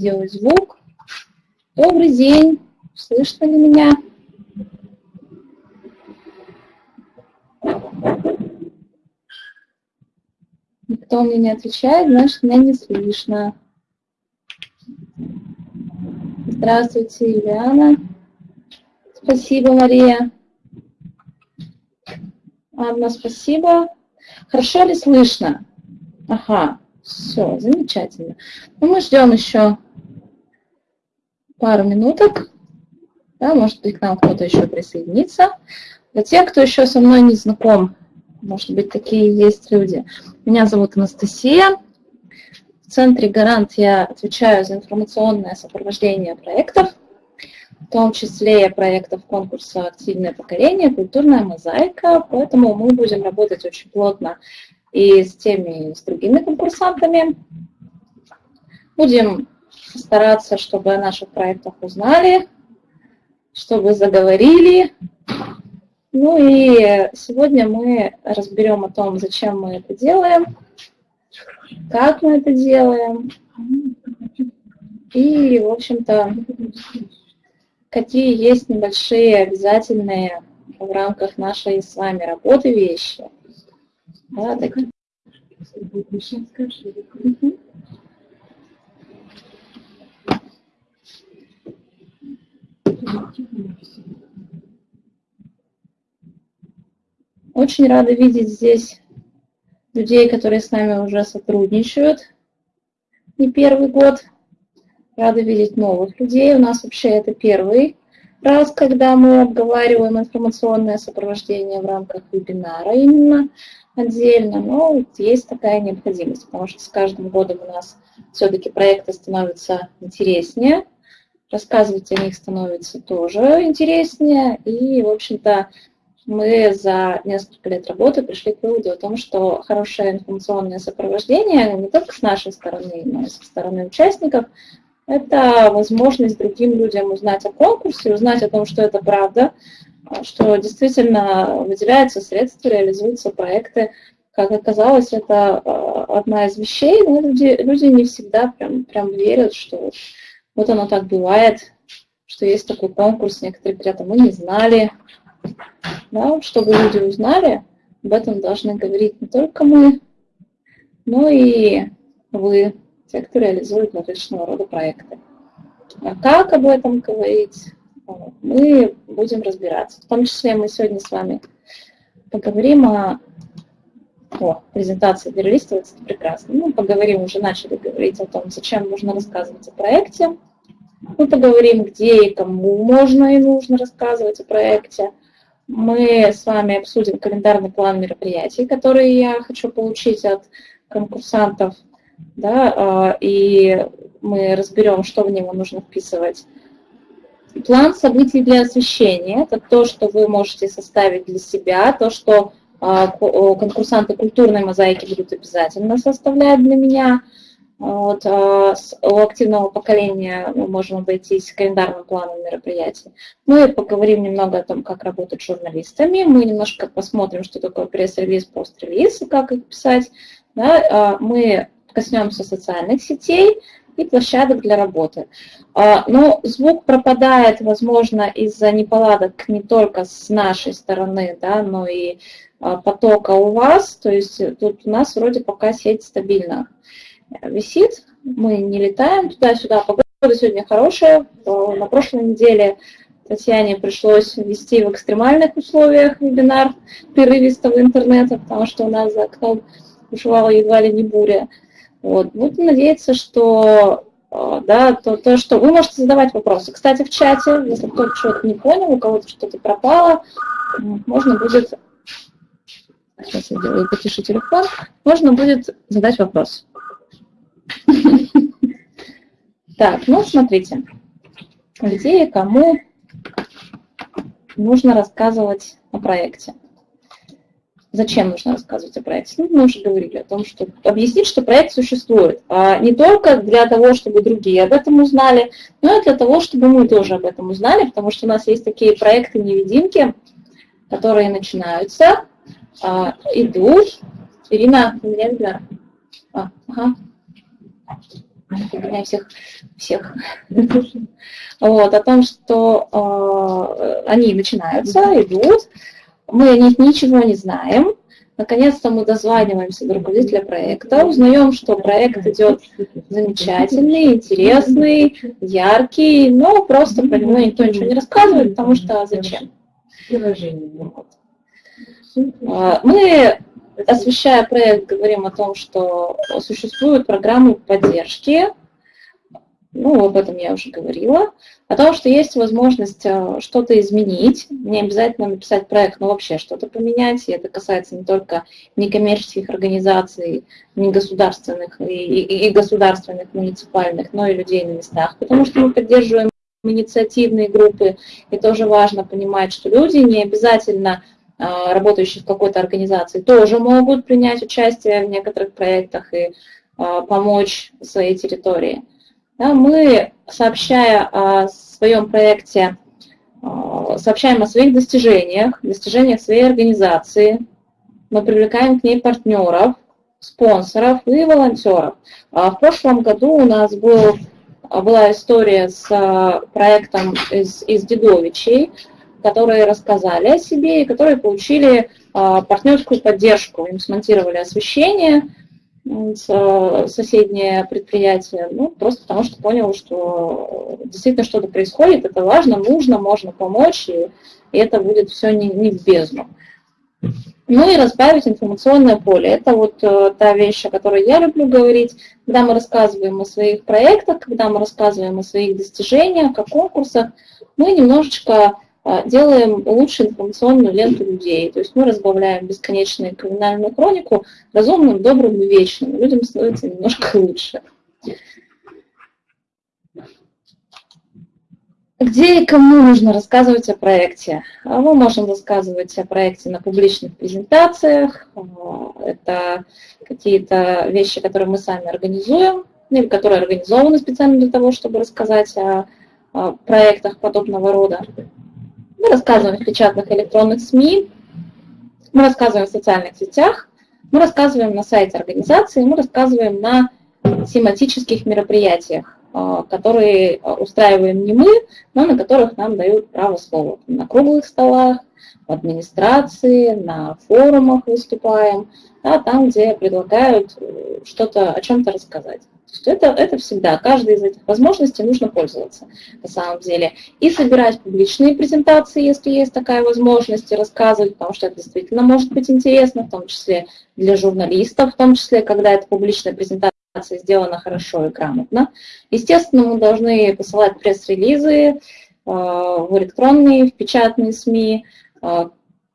делать звук. Добрый день. Слышно ли меня? Никто мне не отвечает, значит, меня не слышно. Здравствуйте, Юлиана. Спасибо, Мария. Анна, спасибо. Хорошо ли слышно? Ага, все, замечательно. Ну, мы ждем еще пару минуток. Да, может быть, к нам кто-то еще присоединится. Для тех, кто еще со мной не знаком, может быть, такие есть люди. Меня зовут Анастасия. В центре «Гарант» я отвечаю за информационное сопровождение проектов, в том числе проектов конкурса «Активное поколение», «Культурная мозаика». Поэтому мы будем работать очень плотно и с теми, и с другими конкурсантами. Будем стараться, чтобы о наших проектах узнали, чтобы заговорили. Ну и сегодня мы разберем о том, зачем мы это делаем, как мы это делаем, и, в общем-то, какие есть небольшие обязательные в рамках нашей с вами работы вещи. Да, такие. Очень рада видеть здесь людей, которые с нами уже сотрудничают не первый год. Рада видеть новых людей. У нас вообще это первый раз, когда мы обговариваем информационное сопровождение в рамках вебинара именно отдельно, но есть такая необходимость, потому что с каждым годом у нас все-таки проекты становятся интереснее, рассказывать о них становится тоже интереснее, и, в общем-то, мы за несколько лет работы пришли к выводу о том, что хорошее информационное сопровождение не только с нашей стороны, но и со стороны участников – это возможность другим людям узнать о конкурсе, узнать о том, что это правда, что действительно выделяются средства, реализуются проекты. Как оказалось, это а, одна из вещей, но люди, люди не всегда прям, прям верят, что вот оно так бывает, что есть такой конкурс, некоторые говорят, а мы не знали, да, чтобы люди узнали, об этом должны говорить не только мы, но и вы, те, кто реализует различного рода проекты. А как об этом говорить, мы будем разбираться. В том числе мы сегодня с вами поговорим о, о презентации перелистывается, это прекрасно. Мы поговорим, уже начали говорить о том, зачем нужно рассказывать о проекте. Мы поговорим, где и кому можно и нужно рассказывать о проекте мы с вами обсудим календарный план мероприятий, который я хочу получить от конкурсантов, да, а, и мы разберем, что в него нужно вписывать. План событий для освещения – это то, что вы можете составить для себя, то, что а, конкурсанты культурной мозаики будут обязательно составлять для меня – вот, а у активного поколения мы можем обойтись календарным планом мероприятий. Мы поговорим немного о том, как работать с журналистами. Мы немножко посмотрим, что такое пресс-релиз, пост-релиз и как их писать. Да, а мы коснемся социальных сетей и площадок для работы. А, но звук пропадает, возможно, из-за неполадок не только с нашей стороны, да, но и потока у вас. То есть тут у нас вроде пока сеть стабильна висит, мы не летаем туда-сюда. Погода сегодня хорошая. На прошлой неделе Татьяне пришлось вести в экстремальных условиях вебинар прерывистого интернета, потому что у нас за окном бушевала едва ли не буря. Вот. Будем надеяться, что э, да, то, то, что вы можете задавать вопросы. Кстати, в чате, если кто-то что-то не понял, у кого-то что-то пропало, можно будет, сейчас я делаю потише телефон, можно будет задать вопрос. Так, ну смотрите, где и кому нужно рассказывать о проекте. Зачем нужно рассказывать о проекте? Ну, мы уже говорили о том, что объяснить, что проект существует. А не только для того, чтобы другие об этом узнали, но и для того, чтобы мы тоже об этом узнали, потому что у нас есть такие проекты-невидимки, которые начинаются, а, идут. Ирина, видно? А, ага. Меня всех, всех. Вот, о том, что э, они начинаются, идут, мы о них ничего не знаем, Наконец-то мы дозваниваемся до руководителя проекта, узнаем, что проект идет замечательный, интересный, яркий, но просто про него никто ничего не рассказывает, потому что зачем? А, мы, освещая проект, говорим о том, что существуют программы поддержки, ну, об этом я уже говорила, о том, что есть возможность э, что-то изменить, не обязательно написать проект, но вообще что-то поменять, и это касается не только некоммерческих организаций, не государственных и, и, и государственных, муниципальных, но и людей на местах, потому что мы поддерживаем инициативные группы, и тоже важно понимать, что люди не обязательно работающие в какой-то организации тоже могут принять участие в некоторых проектах и э, помочь своей территории. Мы, сообщая о своем проекте, а, сообщаем о своих достижениях, достижениях своей организации, мы привлекаем к ней партнеров, спонсоров и волонтеров. А в прошлом году у нас был, была история с а, проектом из, из Дедовичей, которые рассказали о себе и которые получили партнерскую поддержку. Им смонтировали освещение, соседнее предприятие, ну, просто потому что понял, что действительно что-то происходит, это важно, нужно, можно помочь, и, и это будет все не, не в бездну. Ну и разбавить информационное поле. Это вот э, та вещь, о которой я люблю говорить, когда мы рассказываем о своих проектах, когда мы рассказываем о своих достижениях, о конкурсах, мы немножечко а, делаем лучше информационную ленту людей. То есть мы разбавляем бесконечную криминальную хронику разумным, добрым и вечным. Людям становится немножко лучше. Где и кому нужно рассказывать о проекте? А мы можем рассказывать о проекте на публичных презентациях. А, это какие-то вещи, которые мы сами организуем, или которые организованы специально для того, чтобы рассказать о проектах подобного рода. Мы рассказываем в печатных электронных СМИ, мы рассказываем в социальных сетях, мы рассказываем на сайте организации, мы рассказываем на тематических мероприятиях, а, которые устраиваем не мы, но на которых нам дают право слова. На круглых столах, администрации, на форумах выступаем, да, там, где предлагают э, что-то, о чем-то рассказать. Это, это всегда, каждой из этих возможностей нужно пользоваться на самом деле. И собирать публичные презентации, если есть такая возможность, и рассказывать, потому что это действительно может быть интересно, в том числе для журналистов, в том числе, когда эта публичная презентация сделана хорошо и грамотно. Естественно, мы должны посылать пресс-релизы э, в электронные, в печатные СМИ. Э,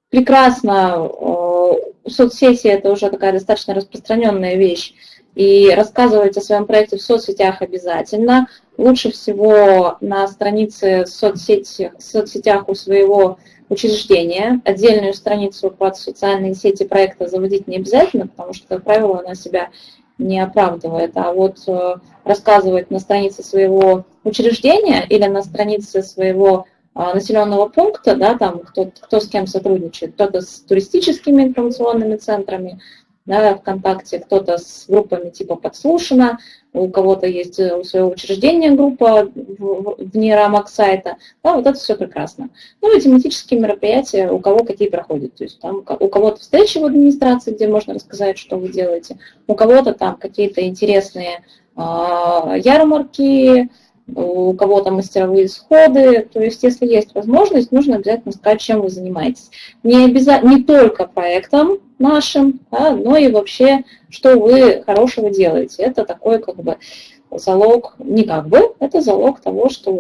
прекрасно, э, соцсети – это уже такая достаточно распространенная вещь, и рассказывать о своем проекте в соцсетях обязательно. Лучше всего на странице соцсети, соцсетях у своего учреждения. Отдельную страницу под социальные сети проекта заводить не обязательно, потому что, как правило, она себя не оправдывает. А вот э, рассказывать на странице своего учреждения или на странице своего а, населенного пункта, да, там кто, кто с кем сотрудничает, кто-то с туристическими информационными центрами, да, ВКонтакте, кто-то с группами типа подслушано, у кого-то есть э, у своего учреждения группа вне рамок сайта, да, вот это все прекрасно. Ну и тематические мероприятия, у кого какие проходят, то есть там у кого-то встречи в администрации, где можно рассказать, что вы делаете, у кого-то там какие-то интересные э, ярмарки, у кого-то мастеровые сходы. То есть, если есть возможность, нужно обязательно сказать, чем вы занимаетесь. Не, обязательно, не только проектом нашим, да, но и вообще, что вы хорошего делаете. Это такой как бы залог, не как бы, это залог того, что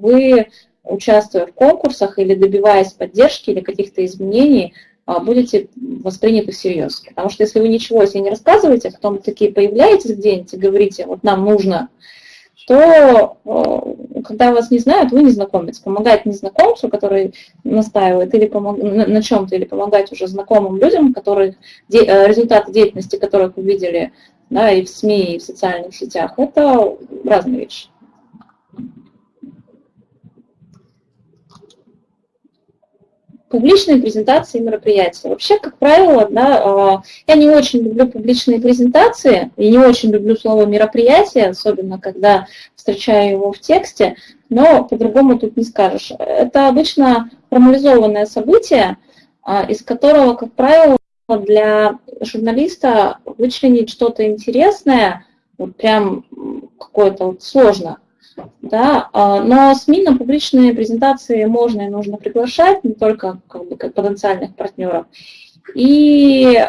вы, участвуя в конкурсах или добиваясь поддержки или каких-то изменений, а, будете восприняты всерьез. Потому что если вы ничего себе не рассказываете, а потом такие появляетесь где-нибудь и говорите, вот нам нужно то э, когда вас не знают, вы незнакомец. Помогать незнакомцу, который настаивает или помог, на, на чем-то, или помогать уже знакомым людям, которые, де, э, результаты деятельности которых вы видели да, и в СМИ, и в социальных сетях, это разные вещи. Публичные презентации и мероприятия. Вообще, как правило, да, я не очень люблю публичные презентации и не очень люблю слово мероприятие, особенно когда встречаю его в тексте, но по-другому тут не скажешь. Это обычно формализованное событие, из которого, как правило, для журналиста вычленить что-то интересное, вот прям какое-то вот сложно. Да? А, но СМИ на публичные презентации можно и нужно приглашать, не только как бы, как потенциальных партнеров. И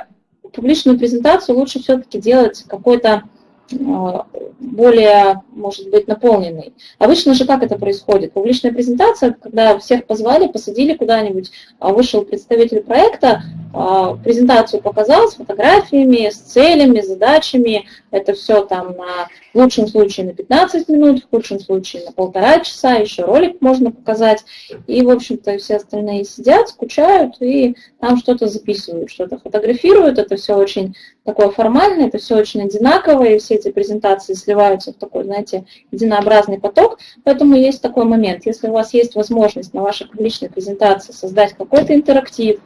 публичную презентацию лучше все-таки делать какой-то более, может быть, наполненный. Обычно же как это происходит? Публичная презентация, когда всех позвали, посадили куда-нибудь, а вышел представитель проекта, а, презентацию показал с фотографиями, с целями, задачами. Это все там на, в лучшем случае на 15 минут, в худшем случае на полтора часа, еще ролик можно показать. И, в общем-то, все остальные сидят, скучают и там что-то записывают, что-то фотографируют. Это все очень такое формальное, это все очень одинаковое, и все эти презентации сливаются в такой, знаете, единообразный поток. Поэтому есть такой момент. Если у вас есть возможность на вашей публичной презентации создать какой-то интерактив,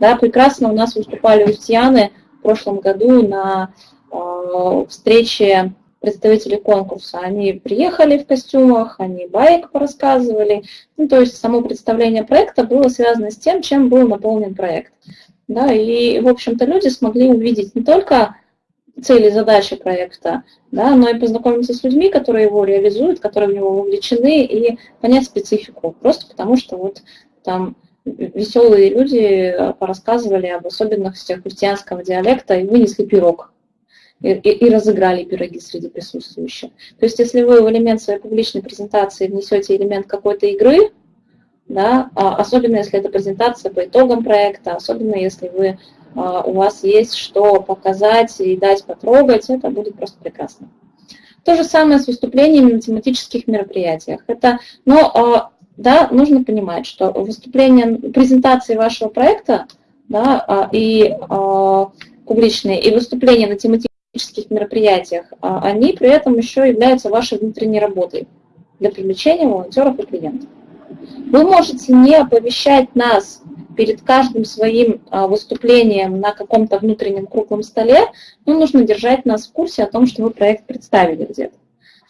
да, прекрасно у нас выступали устьяны в прошлом году на э, встрече представителей конкурса. Они приехали в костюмах, они байк порассказывали. Ну, то есть само представление проекта было связано с тем, чем был наполнен проект. Да, и, в общем-то, люди смогли увидеть не только цели задачи проекта, да, но и познакомиться с людьми, которые его реализуют, которые в него вовлечены, и понять специфику. Просто потому что вот там веселые люди порассказывали об особенностях христианского диалекта и вынесли пирог. И, и, и разыграли пироги среди присутствующих. То есть, если вы в элемент своей публичной презентации внесете элемент какой-то игры, да, а, особенно если это презентация по итогам проекта, особенно если вы, у вас есть что показать и дать потрогать, это будет просто прекрасно. То же самое с выступлениями на тематических мероприятиях. Это, но а, да, нужно понимать, что выступление, презентации вашего проекта да, а, и а, публичные, и выступления на тематических мероприятиях, а, они при этом еще являются вашей внутренней работой для привлечения волонтеров и клиентов. Вы можете не оповещать нас перед каждым своим выступлением на каком-то внутреннем круглом столе, но нужно держать нас в курсе о том, что вы проект представили где-то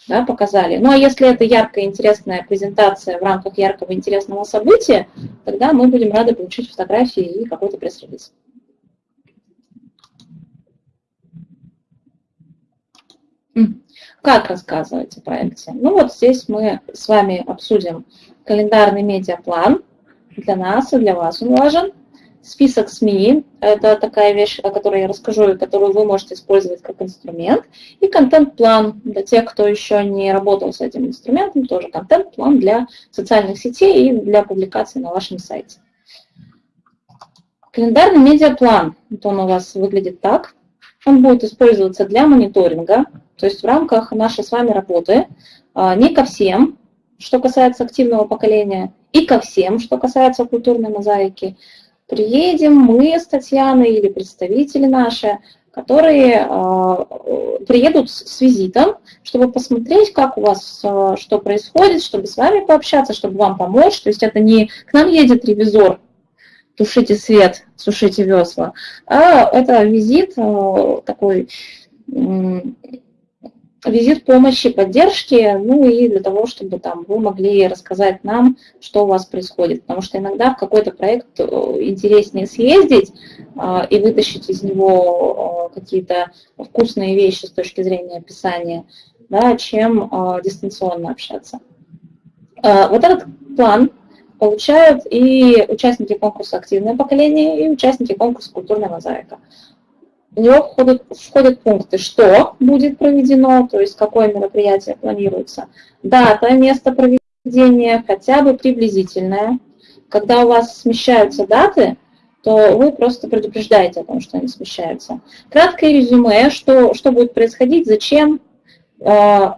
да, показали. Ну а если это яркая, интересная презентация в рамках яркого, интересного события, тогда мы будем рады получить фотографии и какой-то пресс-релиз. Как рассказывать о проекте? Ну вот здесь мы с вами обсудим календарный медиаплан. Для нас и для вас он важен. Список СМИ – это такая вещь, о которой я расскажу, и которую вы можете использовать как инструмент. И контент-план для тех, кто еще не работал с этим инструментом, тоже контент-план для социальных сетей и для публикации на вашем сайте. Календарный медиаплан, вот он у вас выглядит так. Он будет использоваться для мониторинга, то есть в рамках нашей с вами работы, а, не ко всем, что касается активного поколения, и ко всем, что касается культурной мозаики, приедем мы с Татьяной или представители наши, которые э, приедут с визитом, чтобы посмотреть, как у вас э, что происходит, чтобы с вами пообщаться, чтобы вам помочь. То есть это не к нам едет ревизор, тушите свет, сушите весла, а это визит э, такой визит помощи, поддержки, ну и для того, чтобы там вы могли рассказать нам, что у вас происходит. Потому что иногда в какой-то проект э, интереснее съездить а, и вытащить из него э, какие-то вкусные вещи с точки зрения описания, да, чем а, дистанционно общаться. А, вот этот план получают и участники конкурса «Активное поколение», и участники конкурса «Культурная мозаика» в него входят, входят пункты, что будет проведено, то есть какое мероприятие планируется, дата, место проведения, хотя бы приблизительное. Когда у вас смещаются даты, то вы просто предупреждаете о том, что они смещаются. Краткое резюме, что, что будет происходить, зачем э,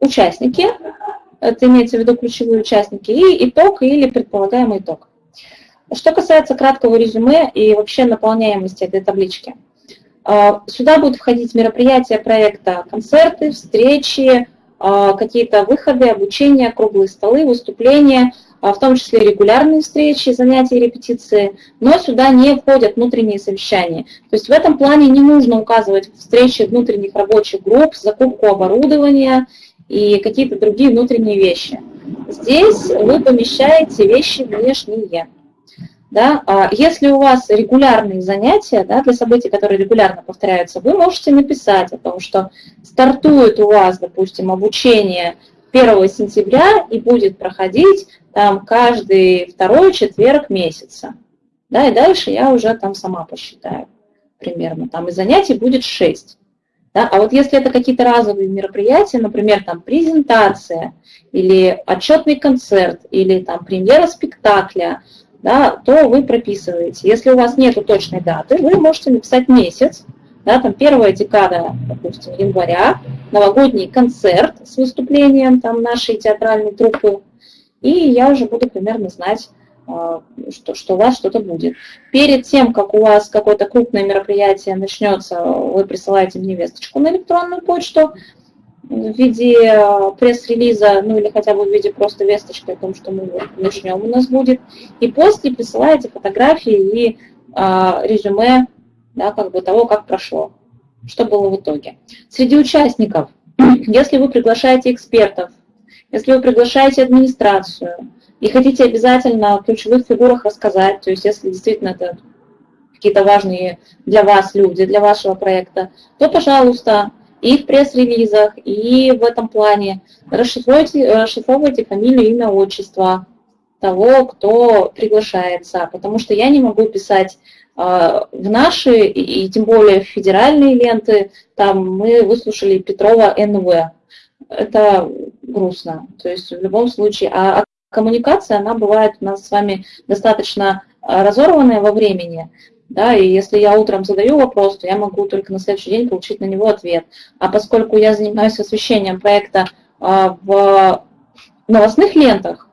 участники, это имеется в виду ключевые участники, и итог или предполагаемый итог. Что касается краткого резюме и вообще наполняемости этой таблички – сюда будут входить мероприятия проекта, концерты, встречи, а, какие-то выходы, обучение, круглые столы, выступления, а в том числе регулярные встречи, занятия репетиции, но сюда не входят внутренние совещания. То есть в этом плане не нужно указывать встречи внутренних рабочих групп, закупку оборудования и какие-то другие внутренние вещи. Здесь вы помещаете вещи внешние. Да? А если у вас регулярные занятия да, для событий, которые регулярно повторяются, вы можете написать о том, что стартует у вас, допустим, обучение 1 сентября и будет проходить там каждый второй четверг месяца. Да, и дальше я уже там сама посчитаю примерно. Там и занятий будет 6. Да? А вот если это какие-то разовые мероприятия, например, там презентация или отчетный концерт, или там премьера спектакля, да, то вы прописываете. Если у вас нет точной даты, вы можете написать месяц, да, там первая декада, допустим, января, новогодний концерт с выступлением там нашей театральной труппы, и я уже буду примерно знать, а, что, что у вас что-то будет. Перед тем, как у вас какое-то крупное мероприятие начнется, вы присылаете мне весточку на электронную почту, в виде э, пресс-релиза, ну или хотя бы в виде просто весточки о том, что мы начнем у нас будет. И после присылаете фотографии и а, резюме да, как бы того, как прошло, что было в итоге. Среди участников, если вы приглашаете экспертов, если вы приглашаете администрацию и хотите обязательно о ключевых фигурах рассказать, то есть если действительно это какие-то важные для вас люди, для вашего проекта, то, пожалуйста, и в пресс-релизах, и в этом плане. Расшифруйте, расшифровывайте фамилию, имя, отчество того, кто приглашается, потому что я не могу писать э, в наши, и, и тем более в федеральные ленты, там мы выслушали Петрова НВ. Это грустно. То есть в любом случае, а, а коммуникация, она бывает у нас с вами достаточно разорванная во времени, да, и если я утром задаю вопрос, то я могу только на следующий день получить на него ответ. А поскольку я занимаюсь освещением проекта а, в новостных лентах,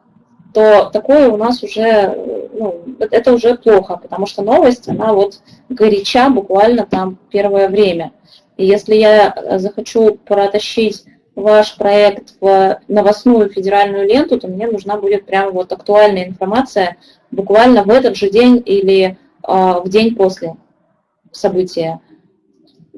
то такое у нас уже, ну, это уже плохо, потому что новость, она вот горяча буквально там первое время. И если я захочу протащить ваш проект в новостную федеральную ленту, то мне нужна будет прям вот актуальная информация буквально в этот же день или в день после события.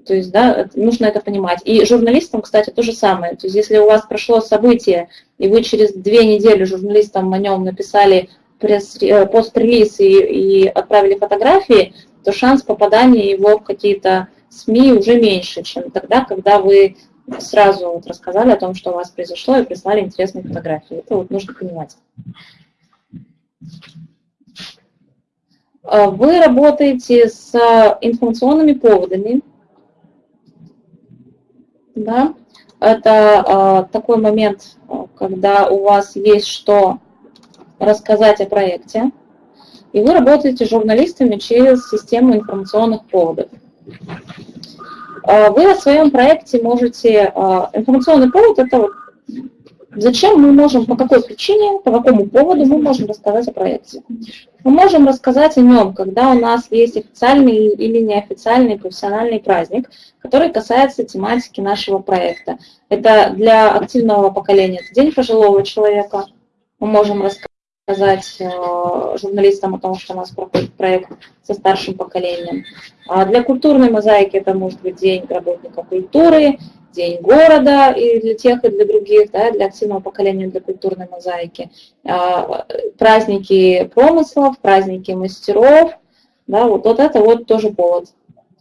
То есть, да, нужно это понимать. И журналистам, кстати, то же самое. То есть, если у вас прошло событие, и вы через две недели журналистам о нем написали э, пост-релиз и, и отправили фотографии, то шанс попадания его в какие-то СМИ уже меньше, чем тогда, когда вы сразу вот рассказали о том, что у вас произошло, и прислали интересные фотографии. Это вот нужно понимать. А, вы работаете с информационными поводами. Да? Это а, такой момент, когда у вас есть что рассказать о проекте. И вы работаете с журналистами через систему информационных поводов. Вы о своем проекте можете... Информационный повод – это вот Зачем мы можем, по какой причине, по какому поводу мы можем рассказать о проекте? Мы можем рассказать о нем, когда у нас есть официальный или неофициальный профессиональный праздник, который касается тематики нашего проекта. Это для активного поколения, это День пожилого человека. Мы можем рассказать э, журналистам о том, что у нас проходит проект со старшим поколением. А для культурной мозаики это может быть День работника культуры, День города и для тех, и для других, да, для активного поколения, для культурной мозаики, а, праздники промыслов, праздники мастеров, да, вот, вот это вот тоже повод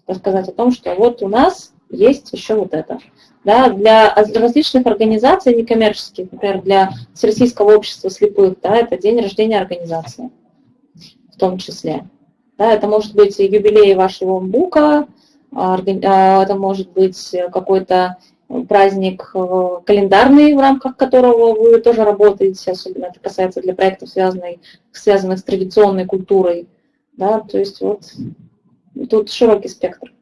рассказать о том, что вот у нас есть еще вот это. Да, для различных организаций некоммерческих, например, для Всероссийского общества слепых, да, это день рождения организации в том числе. Да, это может быть юбилей вашего МБУКа, это может быть какой-то праздник э, календарный, в рамках которого вы тоже работаете, особенно это касается для проектов, связанных, связанных с традиционной культурой. Да, то есть вот тут широкий спектр.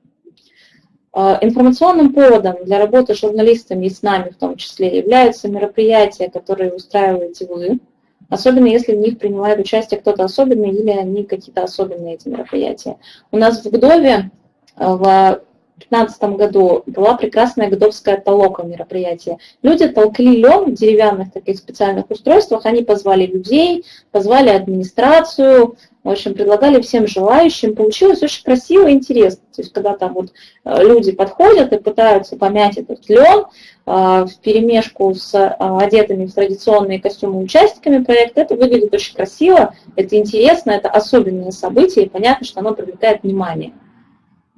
А, информационным поводом для работы с журналистами и с нами в том числе являются мероприятия, которые устраиваете вы, особенно если в них принимает участие кто-то особенный или они какие-то особенные эти мероприятия. У нас в ГДОВе в 2015 году была прекрасная годовская толока мероприятие. Люди толкли лен в деревянных таких специальных устройствах, они позвали людей, позвали администрацию, в общем, предлагали всем желающим. Получилось очень красиво и интересно. То есть, когда там вот э, люди подходят и пытаются помять этот лен э, в перемешку с э, одетыми в традиционные костюмы участниками проекта, это выглядит очень красиво, это интересно, это особенное событие, и понятно, что оно привлекает внимание.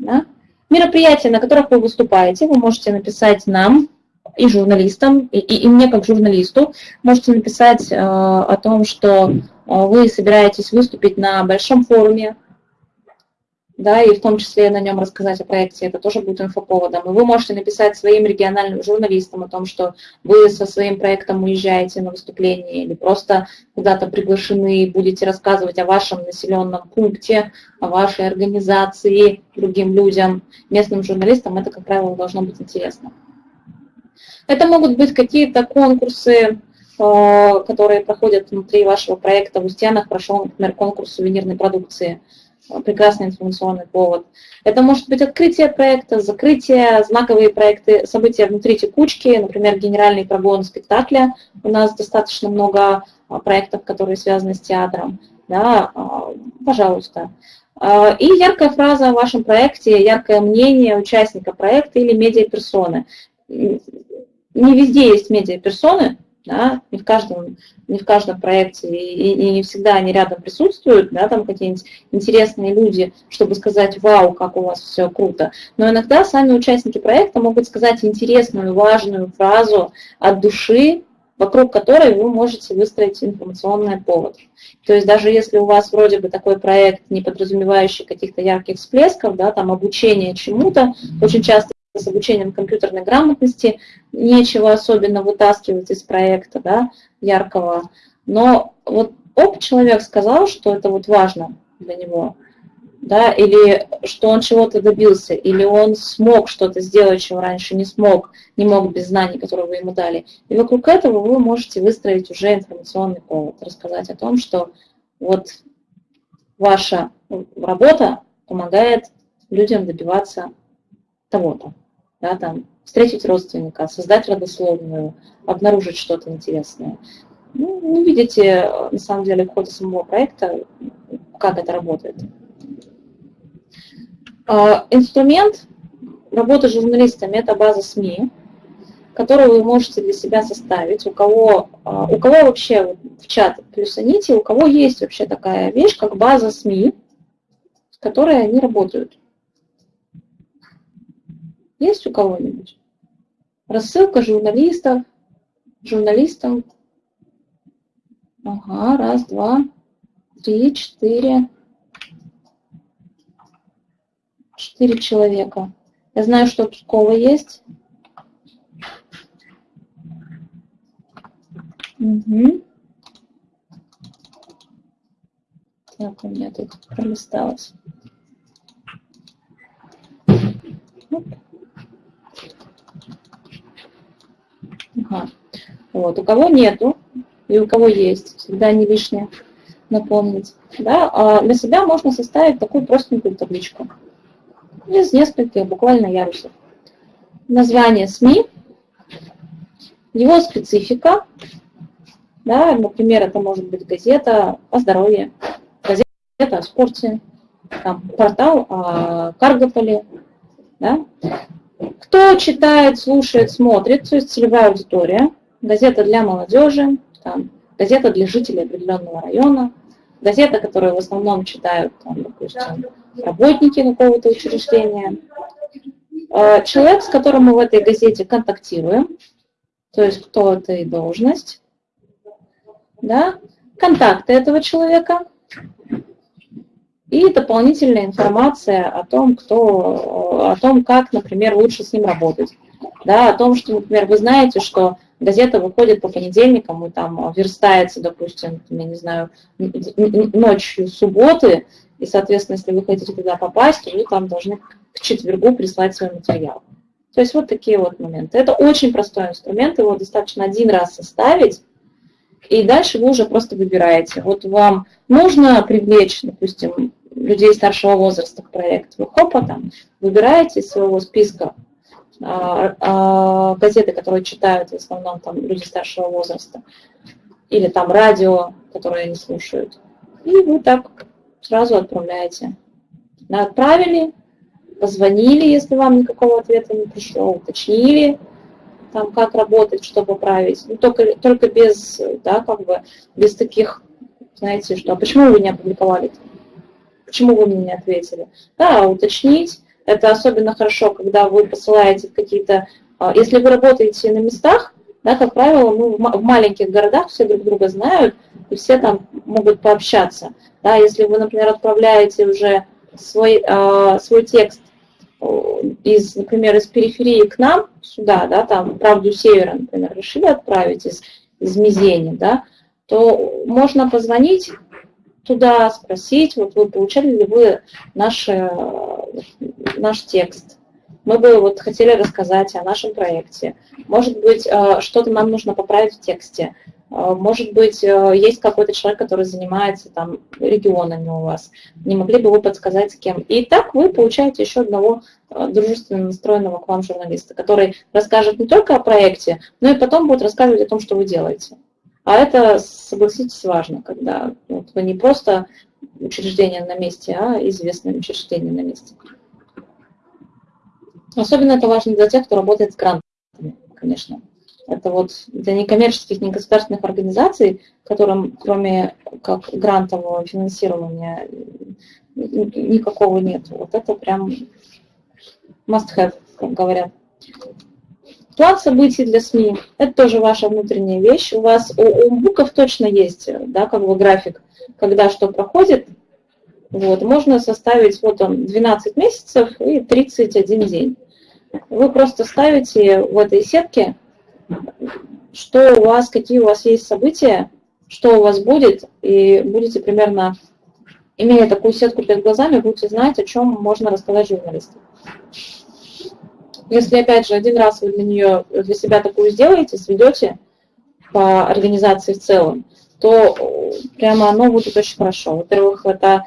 Да? Мероприятия, на которых вы выступаете, вы можете написать нам и журналистам, и, и, и мне как журналисту, можете написать э, о том, что э, вы собираетесь выступить на большом форуме, да, и в том числе на нем рассказать о проекте, это тоже будет инфоповодом. И вы можете написать своим региональным журналистам о том, что вы со своим проектом уезжаете на выступление или просто куда-то приглашены и будете рассказывать о вашем населенном пункте, о вашей организации другим людям, местным журналистам. Это, как правило, должно быть интересно. Это могут быть какие-то конкурсы, э, которые проходят внутри вашего проекта. В Устьянах прошел, например, конкурс сувенирной продукции. Прекрасный информационный повод. Это может быть открытие проекта, закрытие, знаковые проекты, события внутри текучки, например, генеральный прогон спектакля. У нас достаточно много а, проектов, которые связаны с театром. Да, а, пожалуйста. А, и яркая фраза о вашем проекте, яркое мнение участника проекта или медиаперсоны не везде есть медиаперсоны, да, не в каждом, не в каждом проекте, и, и не всегда они рядом присутствуют, да, там какие-нибудь интересные люди, чтобы сказать, вау, как у вас все круто. Но иногда сами участники проекта могут сказать интересную, важную фразу от души, вокруг которой вы можете выстроить информационный повод. То есть даже если у вас вроде бы такой проект, не подразумевающий каких-то ярких всплесков, да, там обучение чему-то, очень часто с обучением компьютерной грамотности, нечего особенно вытаскивать из проекта да, яркого. Но вот оп, человек сказал, что это вот важно для него, да, или что он чего-то добился, или он смог что-то сделать, чего раньше не смог, не мог без знаний, которые вы ему дали. И вокруг этого вы можете выстроить уже информационный повод, рассказать о том, что вот ваша работа помогает людям добиваться того-то да, там, встретить родственника, создать родословную, обнаружить что-то интересное. Ну, не видите, на самом деле, в ходе самого проекта, как это работает. А, инструмент работы журналистами – это база СМИ, которую вы можете для себя составить. У кого, а, у кого вообще в чат плюсаните, у кого есть вообще такая вещь, как база СМИ, с которой они работают. Есть у кого-нибудь? Рассылка журналистов, журналистам. Ага, раз, два, три, четыре. Четыре человека. Я знаю, что Пскова есть. Угу. Так, у меня тут пролисталось. Оп. Ага. Вот. У кого нету и у кого есть, всегда не лишнее напомнить. Да? А для себя можно составить такую простенькую табличку из нескольких буквально ярусов. Название СМИ, его специфика, да, например, это может быть газета о здоровье, газета о спорте, там, портал о Каргополе, да, кто читает, слушает, смотрит, то есть целевая аудитория, газета для молодежи, там, газета для жителей определенного района, газета, которую в основном читают, там, допустим, работники какого-то учреждения, э, человек, с которым мы в этой газете контактируем, то есть кто это и должность, да, контакты этого человека, и дополнительная информация о том, кто, о том, как, например, лучше с ним работать. Да, о том, что, например, вы знаете, что газета выходит по понедельникам и там верстается, допустим, я не знаю, ночью субботы, и, соответственно, если вы хотите туда попасть, то вы там должны к четвергу прислать свой материал. То есть вот такие вот моменты. Это очень простой инструмент, его достаточно один раз составить, и дальше вы уже просто выбираете. Вот вам нужно привлечь, допустим, людей старшего возраста к проекту. Хопа там выбираете из своего списка а, а, газеты, которые читают в основном там люди старшего возраста, или там радио, которое они слушают. И вы так сразу отправляете. Отправили, позвонили, если вам никакого ответа не пришло, уточнили, там, как работать, что поправить. Ну, только, только без, да, как бы, без таких, знаете, что, а почему вы не опубликовали? -то? Почему вы мне не ответили? Да, уточнить. Это особенно хорошо, когда вы посылаете какие-то... А, если вы работаете на местах, да, как правило, мы в маленьких городах все друг друга знают, и все там могут пообщаться. Да, если вы, например, отправляете уже свой, э, свой текст из, например, из периферии к нам, сюда, да, там, правду севера, например, решили отправить из, из Мизени, да, то можно позвонить туда, спросить, вот вы получали ли вы наш, э, наш текст. Мы бы вот хотели рассказать о нашем проекте. Может быть, э, что-то нам нужно поправить в тексте. Э, может быть, есть какой-то человек, который занимается там регионами у вас. Не могли бы вы подсказать, с кем? И так вы получаете еще одного дружественно настроенного к вам журналиста, который расскажет не только о проекте, но и потом будет рассказывать о том, что вы делаете. А это, согласитесь, важно, когда вот, вы не просто учреждение на месте, а известное учреждение на месте. Особенно это важно для тех, кто работает с грантами, конечно. Это вот для некоммерческих, негосударственных организаций, которым кроме как грантового финансирования никакого нет. Вот это прям must have, как говорят. План событий для СМИ – это тоже ваша внутренняя вещь. У вас у, у буков точно есть да, как бы график, когда что проходит. Вот, можно составить вот он 12 месяцев и 31 день. Вы просто ставите в этой сетке, что у вас, какие у вас есть события, что у вас будет, и будете примерно, имея такую сетку перед глазами, будете знать, о чем можно рассказать журналистам. Если, опять же, один раз вы для нее, для себя такую сделаете, сведете по организации в целом, то прямо оно будет очень хорошо. Во-первых, это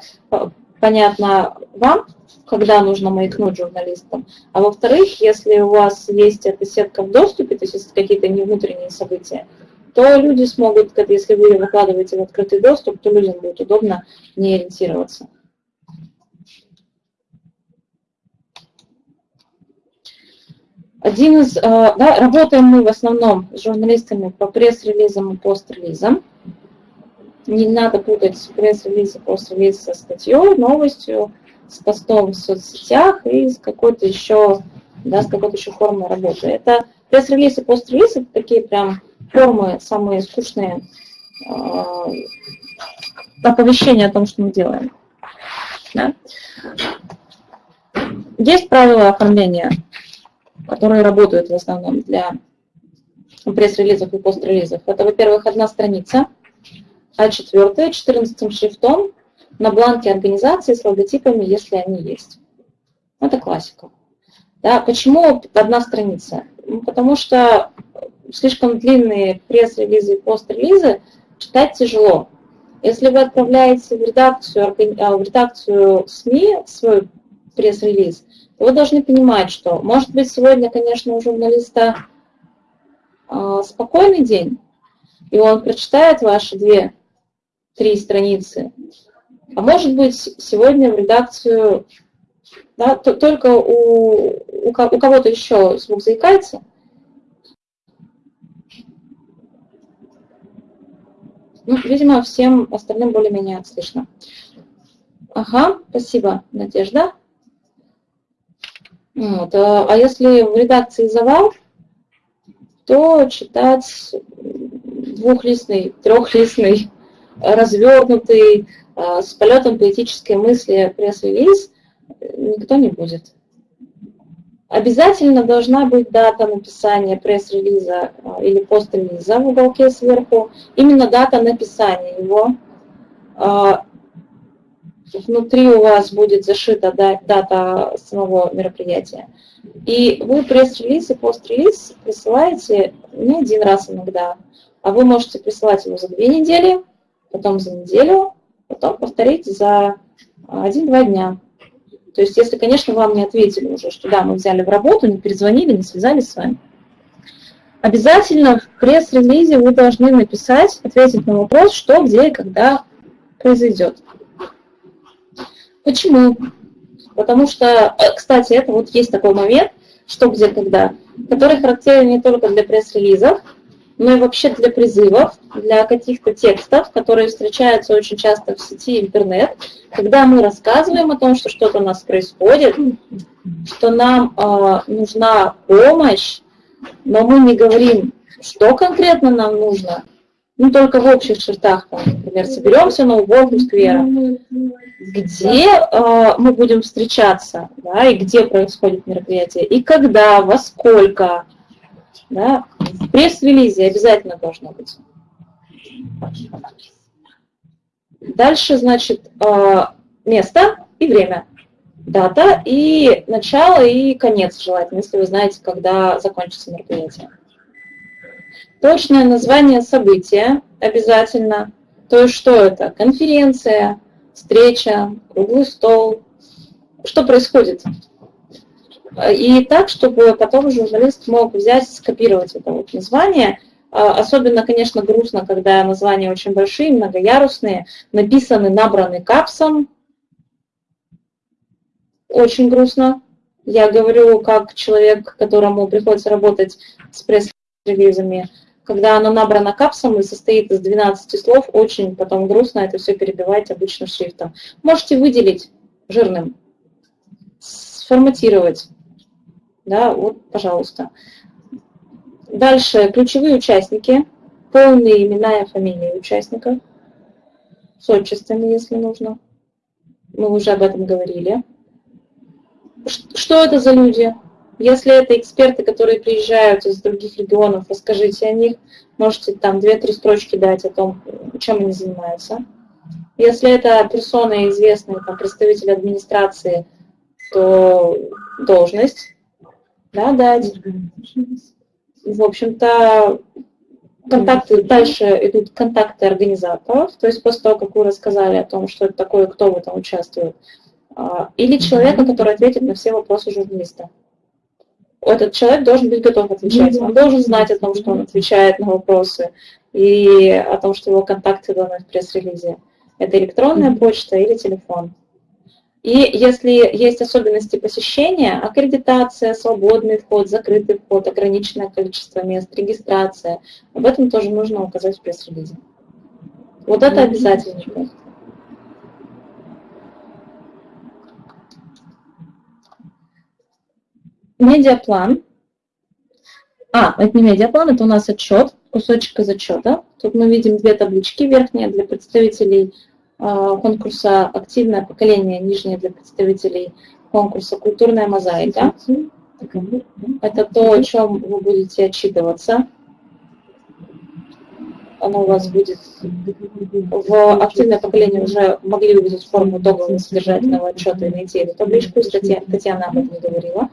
понятно вам, когда нужно маякнуть журналистам, а во-вторых, если у вас есть эта сетка в доступе, то есть какие-то не внутренние события, то люди смогут, если вы ее выкладываете в открытый доступ, то людям будет удобно не ориентироваться. Один из, э, да, работаем мы в основном с журналистами по пресс-релизам и пост-релизам. Не надо путать пресс-релиз и пост-релиз со статьей, новостью, с постом в соцсетях и с какой-то еще, да, с какой-то еще формой работы. Это пресс-релиз и пост-релиз, это такие прям формы самые скучные э, оповещения о том, что мы делаем. Да? Есть правила оформления которые работают в основном для пресс-релизов и пост-релизов. Это, во-первых, одна страница, а четвертая, 14 шрифтом на бланке организации с логотипами, если они есть. Это классика. Да, почему одна страница? Ну, потому что слишком длинные пресс-релизы и пост-релизы читать тяжело. Если вы отправляете в редакцию, а, в редакцию СМИ свой пресс-релиз, вы должны понимать, что, может быть, сегодня, конечно, у журналиста э, спокойный день, и он прочитает ваши две-три страницы, а может быть, сегодня в редакцию да, то, только у, у, у кого-то еще звук заикается. Ну, видимо, всем остальным более-менее слышно. Ага, спасибо, Надежда. Вот. А, а если в редакции завал, то читать двухлистный, трехлистный, развернутый, а, с полетом поэтической мысли пресс-релиз никто не будет. Обязательно должна быть дата написания пресс-релиза а, или пост-релиза в уголке сверху, именно дата написания его внутри у вас будет зашита дата самого мероприятия. И вы пресс-релиз и пост-релиз присылаете не один раз иногда, а вы можете присылать его за две недели, потом за неделю, потом повторить за один-два дня. То есть, если, конечно, вам не ответили уже, что да, мы взяли в работу, не перезвонили, не связались с вами. Обязательно в пресс-релизе вы должны написать, ответить на вопрос, что, где и когда произойдет. Почему? Потому что, э, кстати, это вот есть такой момент, что, где, когда, который характерен не только для пресс-релизов, но и вообще для призывов, для каких-то текстов, которые встречаются очень часто в сети интернет, когда мы рассказываем о том, что что-то у нас происходит, что нам э, нужна помощь, но мы не говорим, что конкретно нам нужно, ну, только в общих чертах, там, например, соберемся на уборку сквера, где э, мы будем встречаться, да, и где происходит мероприятие, и когда, во сколько, да, в пресс-релизе обязательно должно быть. Дальше, значит, э, место и время. Дата и начало, и конец желательно, если вы знаете, когда закончится мероприятие. Точное название события обязательно. То есть что это? Конференция, встреча, круглый стол. Что происходит? И так, чтобы потом журналист мог взять, скопировать это вот название. А, особенно, конечно, грустно, когда названия очень большие, многоярусные, написаны, набраны капсом. Очень грустно. Я говорю как человек, которому приходится работать с пресс-релизами когда оно набрано капсом и состоит из 12 слов, очень потом грустно это все перебивать обычным шрифтом. Можете выделить жирным, сформатировать. Да, вот, пожалуйста. Дальше ключевые участники, полные имена и фамилии участников, с отчествами, если нужно. Мы уже об этом говорили. Что это за люди? Если это эксперты, которые приезжают из других регионов, расскажите о них. Можете там две-три строчки дать о том, чем они занимаются. Если это персона известная, там, представитель администрации, то должность да, дать. В общем-то, контакты, дальше идут контакты организаторов, то есть после того, как вы рассказали о том, что это такое, кто в этом участвует, а, или человека, который ответит на все вопросы журналиста этот человек должен быть готов отвечать. Он должен знать о том, что он отвечает на вопросы, и о том, что его контакты даны в пресс-релизе. Это электронная почта или телефон. И если есть особенности посещения, аккредитация, свободный вход, закрытый вход, ограниченное количество мест, регистрация, об этом тоже нужно указать в пресс-релизе. Вот это обязательно. Медиаплан. А, это не медиаплан, это у нас отчет, кусочек из отчета. Тут мы видим две таблички, верхняя для представителей а, конкурса «Активное поколение», нижняя для представителей конкурса «Культурная мозаика». Это то, о чем вы будете отчитываться оно у вас будет в активное поколение уже могли увидеть форму итогового содержательного отчета и найти эту табличку, Татьяна, Татьяна об этом говорила.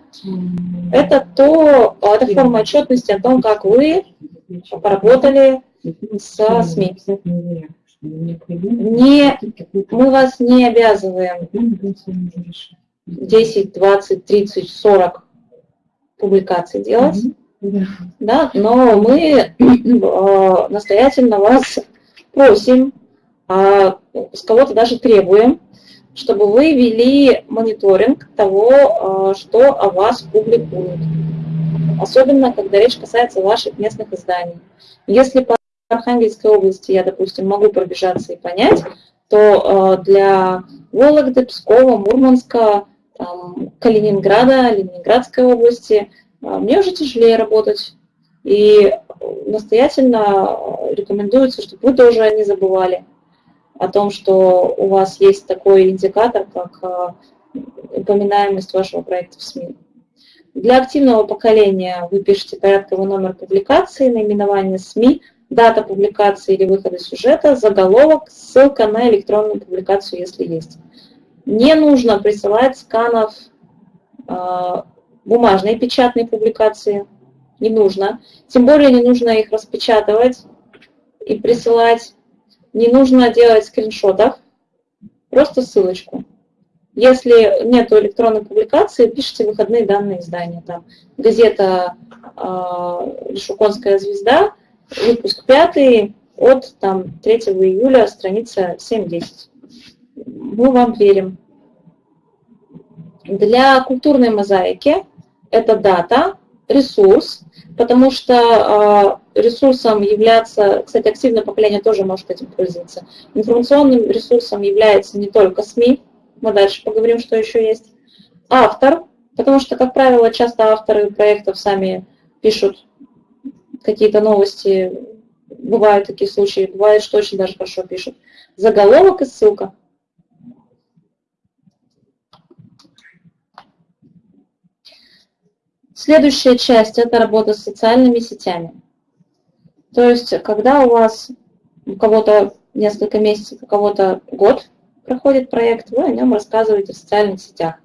Это то, это форма отчетности о том, как вы поработали со СМИ. Не, мы вас не обязываем 10, 20, 30, 40 публикаций делать да, но мы э, настоятельно вас просим, а с кого-то даже требуем, чтобы вы вели мониторинг того, э, что о вас публикуют. Особенно, когда речь касается ваших местных изданий. Если по Архангельской области я, допустим, могу пробежаться и понять, то для Вологды, Пскова, Мурманска, там, Калининграда, Ленинградской области – а, мне уже тяжелее работать. И настоятельно рекомендуется, чтобы вы тоже не забывали о том, что у вас есть такой индикатор, как а, упоминаемость вашего проекта в СМИ. Для активного поколения вы пишете порядковый номер публикации, наименование СМИ, дата публикации или выхода сюжета, заголовок, ссылка на электронную публикацию, если есть. Не нужно присылать сканов а, бумажные печатные публикации не нужно. Тем более не нужно их распечатывать и присылать. Не нужно делать скриншотов, просто ссылочку. Если нет электронной публикации, пишите выходные данные издания. Там газета э, «Шуконская звезда», выпуск пятый от там, 3 июля, страница 7-10. Мы вам верим. Для культурной мозаики это дата, ресурс, потому что э, ресурсом является, кстати, активное поколение тоже может этим пользоваться. Информационным ресурсом является не только СМИ, мы дальше поговорим, что еще есть, автор, потому что, как правило, часто авторы проектов сами пишут какие-то новости, бывают такие случаи, бывает, что очень даже хорошо пишут. Заголовок и ссылка. Следующая часть – это работа с социальными сетями. То есть, когда у вас у кого-то несколько месяцев, у кого-то год проходит проект, вы о нем рассказываете в социальных сетях.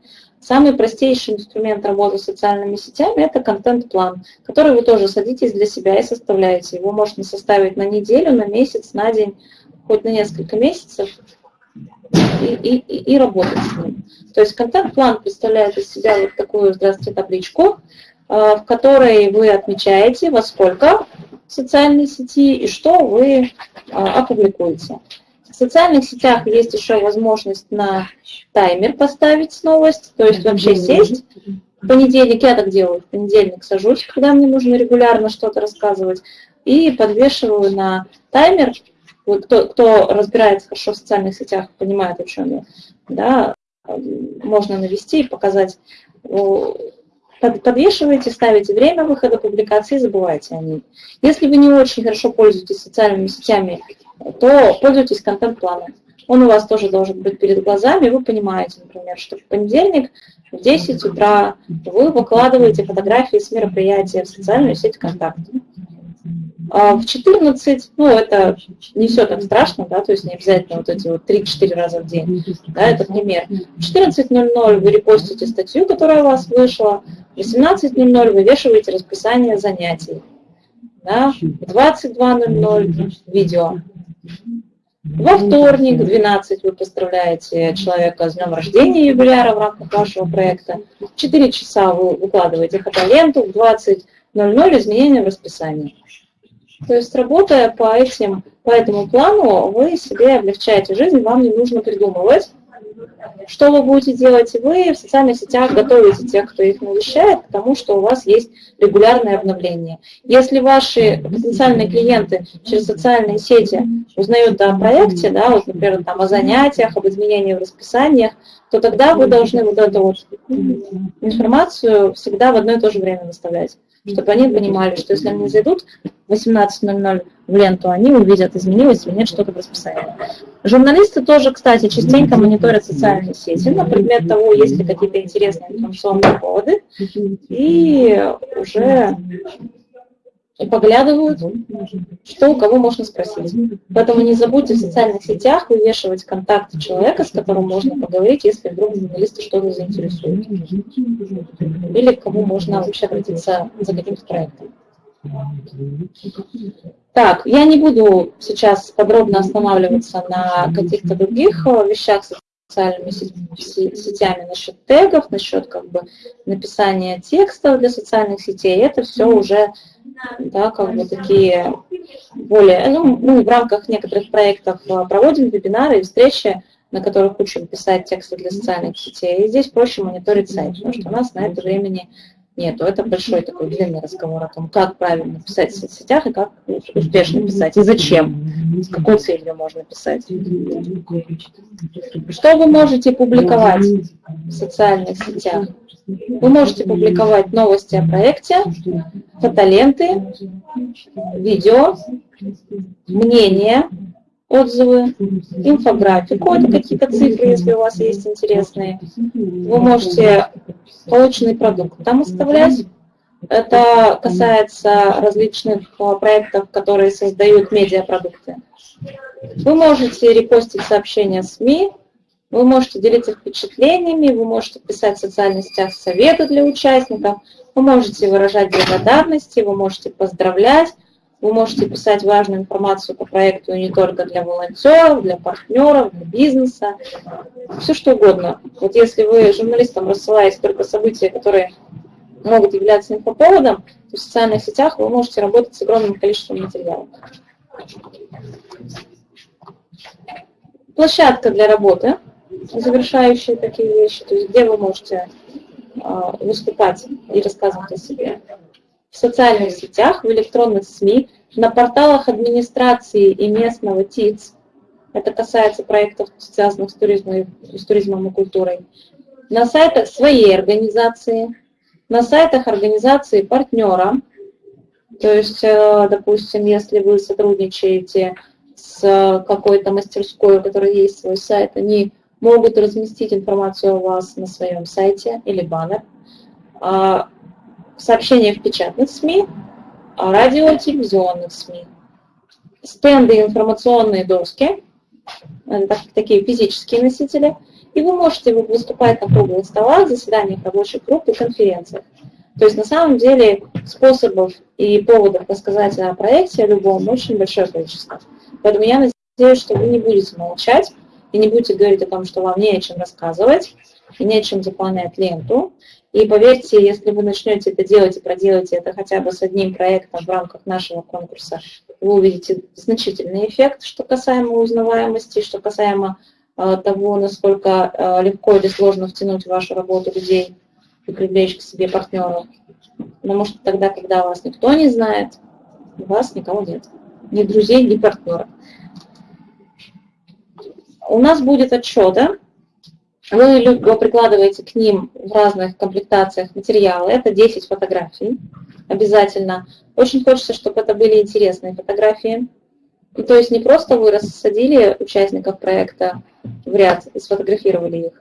Самый простейший инструмент работы с социальными сетями – это контент-план, который вы тоже садитесь для себя и составляете. Его можно составить на неделю, на месяц, на день, хоть на несколько месяцев и, и, и работать с ним. То есть контент-план представляет из себя вот такую, здравствуйте, табличку, э, в которой вы отмечаете, во сколько в социальной сети и что вы э, опубликуете. В социальных сетях есть еще возможность на таймер поставить новость, то есть вообще сесть. В понедельник я так делаю, в понедельник сажусь, когда мне нужно регулярно что-то рассказывать, и подвешиваю на таймер кто, кто разбирается хорошо в социальных сетях, понимает, о чем я, да, можно навести и показать. Подвешиваете, ставите время выхода публикации, забывайте о ней. Если вы не очень хорошо пользуетесь социальными сетями, то пользуйтесь контент-планом. Он у вас тоже должен быть перед глазами, вы понимаете, например, что в понедельник в 10 утра вы выкладываете фотографии с мероприятия в социальную сеть ВКонтакте. А в 14, ну, это не все так страшно, да, то есть не обязательно вот эти вот 3-4 раза в день, да, это пример. В 14.00 вы репостите статью, которая у вас вышла, в 18.00 вы вешиваете расписание занятий, да, в 22.00 видео. Во вторник, 12, вы поздравляете человека с днем рождения юбиляра в рамках вашего проекта. В 4 часа вы выкладываете фотоленту, в 20.00 изменения в расписании. То есть работая по, этим, по этому плану, вы себе облегчаете жизнь, вам не нужно придумывать, что вы будете делать. Вы в социальных сетях готовите тех, кто их навещает, к тому, что у вас есть регулярное обновление. Если ваши потенциальные клиенты через социальные сети узнают о проекте, да, вот, например, там, о занятиях, об изменении в расписаниях, то тогда вы должны вот эту вот информацию всегда в одно и то же время выставлять чтобы они понимали, что если они зайдут в 18.00 в ленту, они увидят, изменилось или нет что-то в расписании. Журналисты тоже, кстати, частенько мониторят социальные сети на предмет того, есть ли какие-то интересные информационные поводы, и уже и поглядывают, что у кого можно спросить. Поэтому не забудьте в социальных сетях вывешивать контакты человека, с которым можно поговорить, если вдруг журналисты что-то заинтересуют. Или к кому можно вообще обратиться за каким-то проектом. Так, я не буду сейчас подробно останавливаться на каких-то других э, вещах социальными сетями насчет тегов, насчет как бы написания текстов для социальных сетей. Это все уже да, как бы такие более, ну, мы в рамках некоторых проектов а, проводим вебинары и встречи, на которых учим писать тексты для социальных сетей. И здесь проще мониторить сайт, потому что у нас на это времени нету. Это большой такой длинный разговор о том, как правильно писать в соцсетях и как успешно писать, и зачем, с какой целью можно писать. Что вы можете публиковать в социальных сетях? Вы можете публиковать новости о проекте, фотоленты, видео, мнения, отзывы, инфографику, это какие-то цифры, если у вас есть интересные. Вы можете полученный продукт там оставлять. Это касается различных а, проектов, которые создают медиапродукты. Вы можете репостить сообщения СМИ, вы можете делиться впечатлениями, вы можете писать в социальных сетях советы для участников, вы можете выражать благодарности, вы можете поздравлять, Вы можете писать важную информацию по проекту не только для волонтеров, для партнеров, для бизнеса, все что угодно. Вот если вы журналистам рассылаете только события, которые могут являться инфоповодом, то в социальных сетях вы можете работать с огромным количеством материалов. Площадка для работы, завершающая такие вещи, то есть где вы можете а, выступать и рассказывать о себе. В социальных сетях, в электронных СМИ, на порталах администрации и местного ТИЦ, это касается проектов, связанных с туризмом, с туризмом и культурой, на сайтах своей организации, на сайтах организации партнера, то есть, э, допустим, если вы сотрудничаете с какой-то мастерской, у которой есть свой сайт, они могут разместить информацию о вас на своем сайте или баннер, в печатных СМИ, а радио и телевизионных СМИ, стенды информационные доски, такие физические носители, и вы можете выступать на круглых столах, заседаниях рабочих групп и конференциях. То есть на самом деле способов и поводов рассказать о проекте о любом очень большое количество. Поэтому я надеюсь, что вы не будете молчать, и не будете говорить о том, что вам не о чем рассказывать, и не о чем заполнять ленту. И поверьте, если вы начнете это делать и проделаете это хотя бы с одним проектом в рамках нашего конкурса, вы увидите значительный эффект, что касаемо узнаваемости, что касаемо э, того, насколько э, легко или сложно втянуть в вашу работу людей и привлечь к себе партнеров. Потому что тогда, когда вас никто не знает, у вас никого нет. Ни друзей, ни партнеров у нас будет отчеты, вы прикладываете к ним в разных комплектациях материалы, это 10 фотографий обязательно. Очень хочется, чтобы это были интересные фотографии. То есть не просто вы рассадили участников проекта в ряд и сфотографировали их.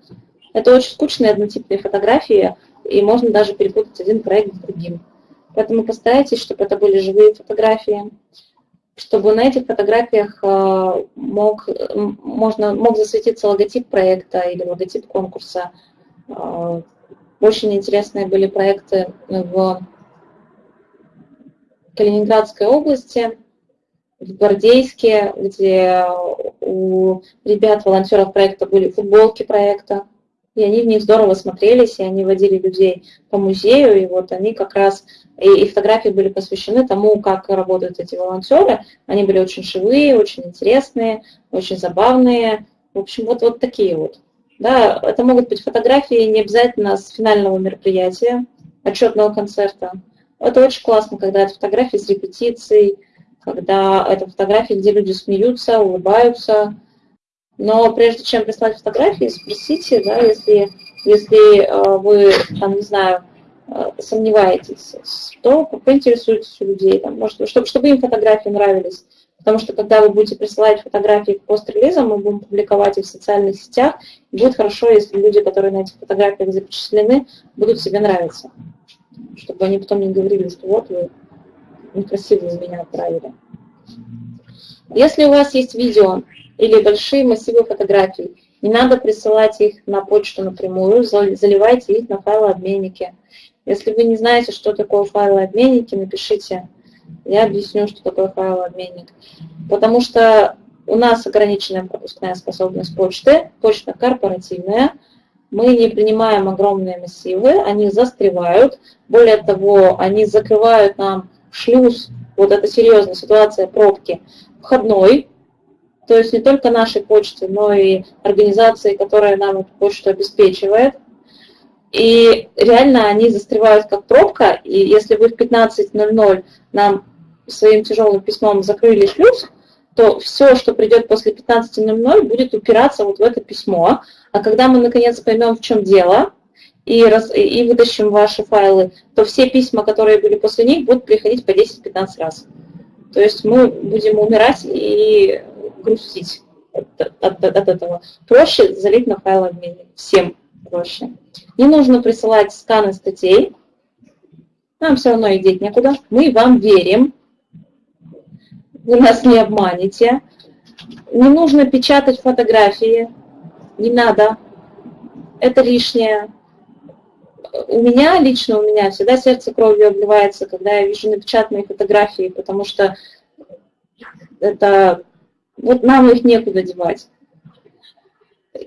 Это очень скучные однотипные фотографии, и можно даже перепутать один проект с другим. Поэтому постарайтесь, чтобы это были живые фотографии чтобы на этих фотографиях э, мог, можно, мог засветиться логотип проекта или логотип конкурса. Э, очень интересные были проекты в Калининградской области, в Гвардейске, где у ребят, волонтеров проекта были футболки проекта, и они в них здорово смотрелись, и они водили людей по музею, и вот они как раз, и, и фотографии были посвящены тому, как работают эти волонтеры, они были очень живые, очень интересные, очень забавные, в общем, вот, вот такие вот. Да, это могут быть фотографии не обязательно с финального мероприятия, отчетного концерта. Это очень классно, когда это фотографии с репетицией, когда это фотографии, где люди смеются, улыбаются, но прежде чем прислать фотографии, спросите, да, если, если э, вы, там, не знаю, э, сомневаетесь, то поинтересуйтесь у людей, там, может, чтобы, чтобы им фотографии нравились. Потому что когда вы будете присылать фотографии к пост-релизам, мы будем публиковать их в социальных сетях, будет хорошо, если люди, которые на этих фотографиях запечатлены, будут себе нравиться. Чтобы они потом не говорили, что вот вы некрасиво меня отправили. Если у вас есть видео, или большие массивы фотографий. Не надо присылать их на почту напрямую, заливайте их на файлообменники. Если вы не знаете, что такое файлообменники, напишите. Я объясню, что такое файлообменник. Потому что у нас ограниченная пропускная способность почты, почта корпоративная, мы не принимаем огромные массивы, они застревают. Более того, они закрывают нам шлюз, вот это серьезная ситуация пробки, входной, то есть не только нашей почты, но и организации, которая нам эту почту обеспечивает. И реально они застревают как пробка, и если вы в 15.00 нам своим тяжелым письмом закрыли шлюз, то все, что придет после 15.00, будет упираться вот в это письмо. А когда мы наконец поймем, в чем дело, и, раз, и вытащим ваши файлы, то все письма, которые были после них, будут приходить по 10-15 раз. То есть мы будем умирать и грустить от, от, от этого. Проще залить на файл обменник. Всем проще. Не нужно присылать сканы статей. Нам все равно идти некуда. Мы вам верим. Вы нас не обманете. Не нужно печатать фотографии. Не надо. Это лишнее. У меня, лично у меня, всегда сердце кровью обливается, когда я вижу напечатанные фотографии, потому что Это вот нам их некуда девать.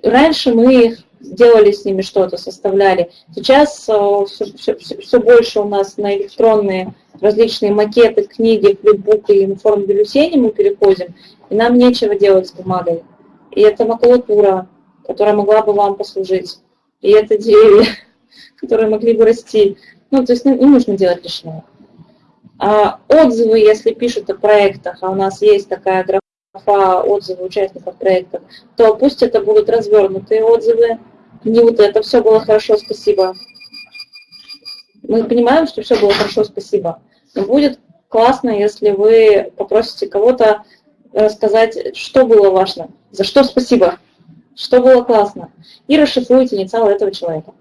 Раньше мы их делали с ними что-то, составляли. Сейчас все, все, все больше у нас на электронные различные макеты, книги, флипбук и информбюллетени мы переходим, и нам нечего делать с бумагой. И это макулатура, которая могла бы вам послужить. И это деревья, которые могли бы расти. Ну, то есть не нужно делать лишнего. А отзывы, если пишут о проектах, а у нас есть такая графа отзывы участников проектов, то пусть это будут развернутые отзывы. Не вот это все было хорошо, спасибо. Мы понимаем, что все было хорошо, спасибо. Но будет классно, если вы попросите кого-то рассказать, что было важно, за что спасибо, что было классно, и расшифруйте инициалы этого человека.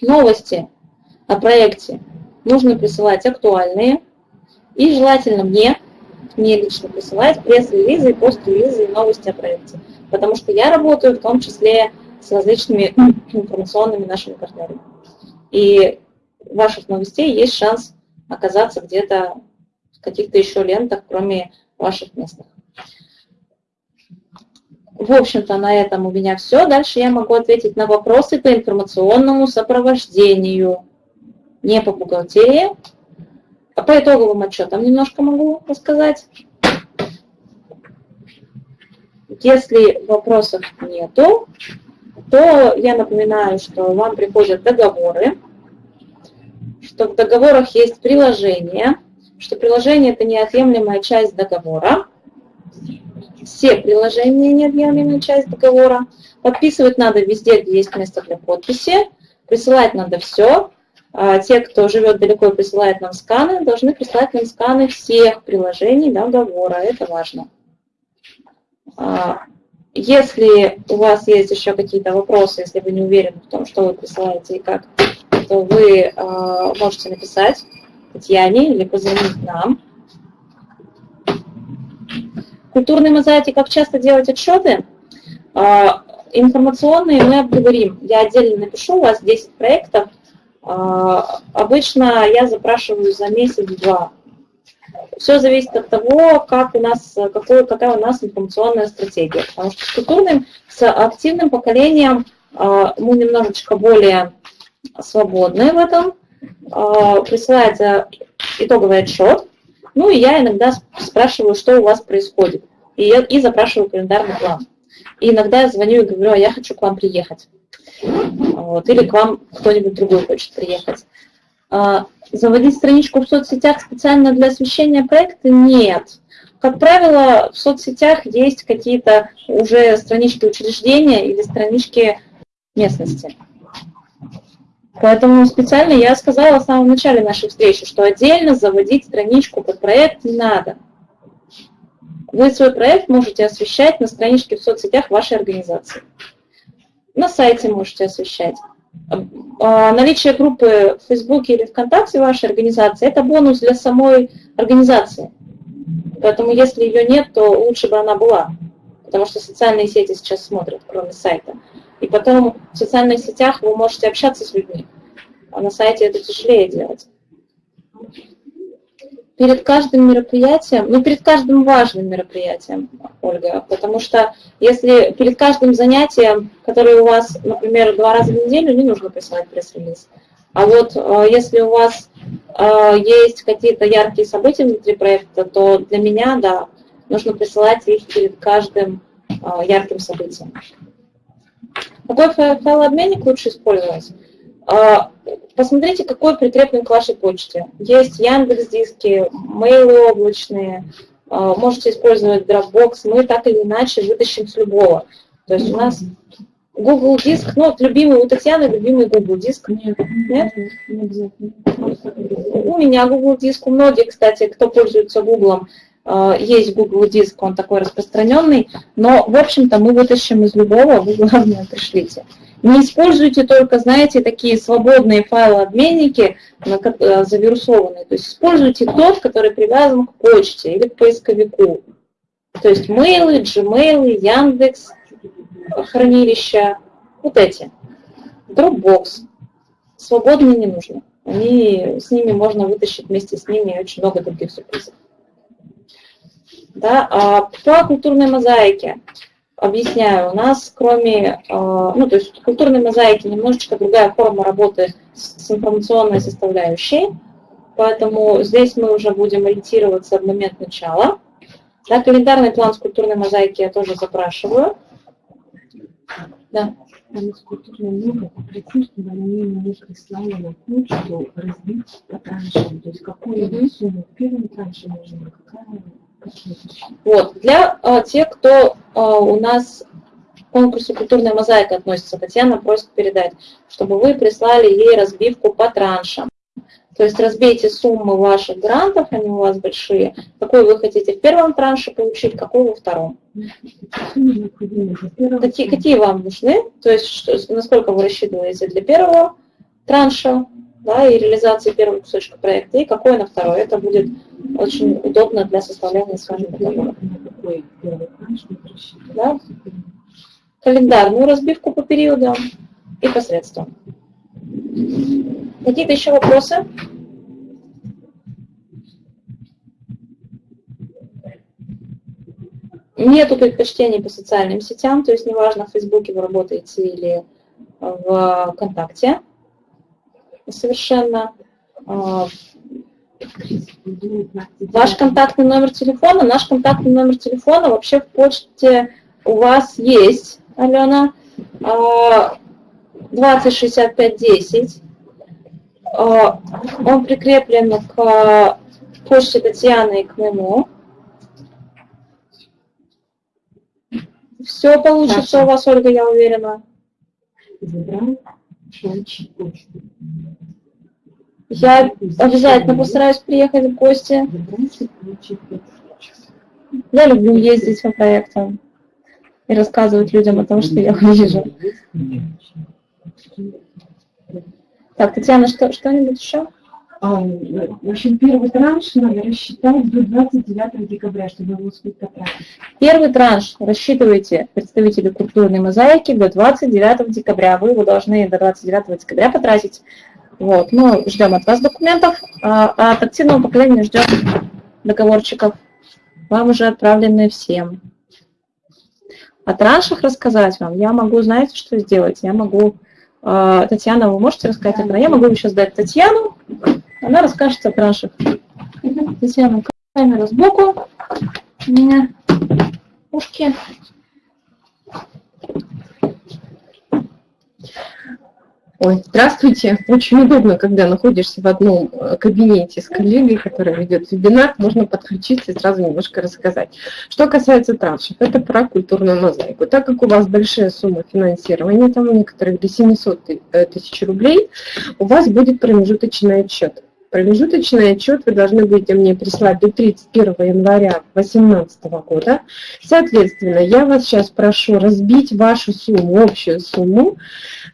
Новости о проекте нужно присылать актуальные и желательно мне, мне лично присылать пресс-релизы и пост-релизы и новости о проекте. Потому что я работаю в том числе с различными информационными нашими партнерами. И ваших новостей есть шанс оказаться где-то в каких-то еще лентах, кроме ваших местных. В общем-то, на этом у меня все. Дальше я могу ответить на вопросы по информационному сопровождению не по бухгалтерии. А по итоговым отчетам немножко могу рассказать. Если вопросов нету, то я напоминаю, что вам приходят договоры, что в договорах есть приложение, что приложение – это неотъемлемая часть договора. Все приложения – неотъемлемая часть договора. Подписывать надо везде, где есть место для подписи. Присылать надо все. А те, кто живет далеко и присылает нам сканы, должны прислать нам сканы всех приложений договора. Это важно. А, если у вас есть еще какие-то вопросы, если вы не уверены в том, что вы присылаете и как, то вы а, можете написать Татьяне или позвонить нам. Культурные мозаики, как часто делать отчеты? Информационные мы обговорим. Я отдельно напишу, у вас 10 проектов – обычно я запрашиваю за месяц-два. Все зависит от того, как у нас, какой, какая у нас информационная стратегия. Потому что с культурным, с активным поколением а, мы немножечко более свободны в этом. А, присылается итоговый отчет. Ну и я иногда спрашиваю, что у вас происходит. И, и запрашиваю календарный план. И иногда я звоню и говорю, а я хочу к вам приехать. Вот, или к вам кто-нибудь другой хочет приехать. А, заводить страничку в соцсетях специально для освещения проекта? Нет. Как правило, в соцсетях есть какие-то уже странички учреждения или странички местности. Поэтому специально я сказала в самом начале нашей встречи, что отдельно заводить страничку под проект не надо. Вы свой проект можете освещать на страничке в соцсетях вашей организации. На сайте можете освещать. А, наличие группы в Фейсбуке или ВКонтакте вашей организации – это бонус для самой организации. Поэтому если ее нет, то лучше бы она была, потому что социальные сети сейчас смотрят, кроме сайта. И потом в социальных сетях вы можете общаться с людьми, а на сайте это тяжелее делать перед каждым мероприятием, ну, перед каждым важным мероприятием, Ольга, потому что если перед каждым занятием, которое у вас, например, два раза в неделю, не нужно присылать пресс-релиз. А вот э, если у вас э, есть какие-то яркие события внутри проекта, то для меня, да, нужно присылать их перед каждым э, ярким событием. Какой файлообменник лучше использовать? Посмотрите, какой прикреплен к вашей почте. Есть Яндекс диски, мейлы облачные, а, можете использовать Dropbox, мы так или иначе вытащим с любого. То есть у нас Google диск, ну, вот любимый у Татьяны, любимый Google диск. Нет, нет? не обязательно. У меня Google диск, у многих, кстати, кто пользуется Google, а, есть Google диск, он такой распространенный, но, в общем-то, мы вытащим из любого, вы, главное, пришлите. Не используйте только, знаете, такие свободные файлообменники, э, завирусованные. То есть используйте тот, который привязан к почте или к поисковику. То есть мейлы, Gmail, Яндекс, хранилища, вот эти. Dropbox. Свободные не нужно. Они, с ними можно вытащить вместе с ними очень много других сюрпризов. Да? А по культурной мозаике объясняю, у нас кроме, а, ну то есть культурной мозаики немножечко другая форма работы с информационной составляющей, поэтому здесь мы уже будем ориентироваться в момент начала. Да, календарный план с культурной мозаики я тоже запрашиваю. Да. Там из культурной много попросить, чтобы они мне прислали на почту разбить по траншам. То есть какую mm -hmm. сумму в первом транше нужно, какая вот, для а, тех, кто а, у нас к конкурсу «Культурная мозаика» относится, Татьяна просит передать, чтобы вы прислали ей разбивку по траншам. То есть разбейте суммы ваших грантов, они у вас большие, какой вы хотите в первом транше получить, какой во втором. Какие, какие вам нужны? То есть что, насколько вы рассчитываете для первого транша да, и реализации первого кусочка проекта, и какой на второй. Это будет очень удобно для составления с вами договора. Да? Календарную разбивку по периодам и по средствам. Какие-то еще вопросы? Нету предпочтений по социальным сетям, то есть неважно, в Фейсбуке вы работаете или в ВКонтакте. Совершенно. А, ваш контактный номер телефона, наш контактный номер телефона вообще в почте у вас есть, Алена, 206510. А, он прикреплен к почте Татьяны и к моему. Все получится у вас, Ольга, я уверена. Я обязательно постараюсь приехать в гости. Я люблю ездить по проектам и рассказывать людям о том, что я вижу. Так, Татьяна, что, что-нибудь еще? А, общем, первый транш надо рассчитать до 29 декабря, чтобы его успеть потратить. Первый транш рассчитывайте представители культурной мозаики до 29 декабря. Вы его должны до 29 декабря потратить. Вот. Мы ждем от вас документов, а, а от активного поколения ждем договорчиков. Вам уже отправлены всем. О траншах рассказать вам я могу, знаете, что сделать? Я могу а, Татьяна, вы можете рассказать о Я могу сейчас дать Татьяну, она расскажет о траншах. Татьяна, камера сбоку, у меня ушки. Ой, здравствуйте. Очень удобно, когда находишься в одном э, кабинете с коллегой, который ведет вебинар, можно подключиться и сразу немножко рассказать. Что касается траншев, это про культурную мозаику. Так как у вас большая сумма финансирования, там у некоторых до 700 э, тысяч рублей, у вас будет промежуточный отчет. Промежуточный отчет вы должны будете мне прислать до 31 января 2018 года. Соответственно, я вас сейчас прошу разбить вашу сумму, общую сумму,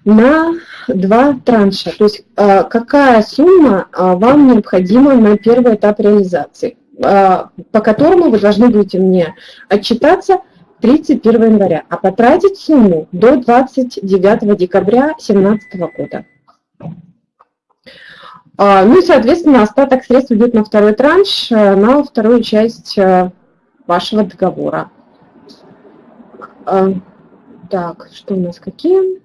на два транша. То есть а, какая сумма а, вам необходима на первый этап реализации, а, по которому вы должны будете мне отчитаться 31 января, а потратить сумму до 29 декабря 2017 года. А, ну и, соответственно, остаток средств идет на второй транш, э, на вторую часть э, вашего договора. А, так, что у нас какие?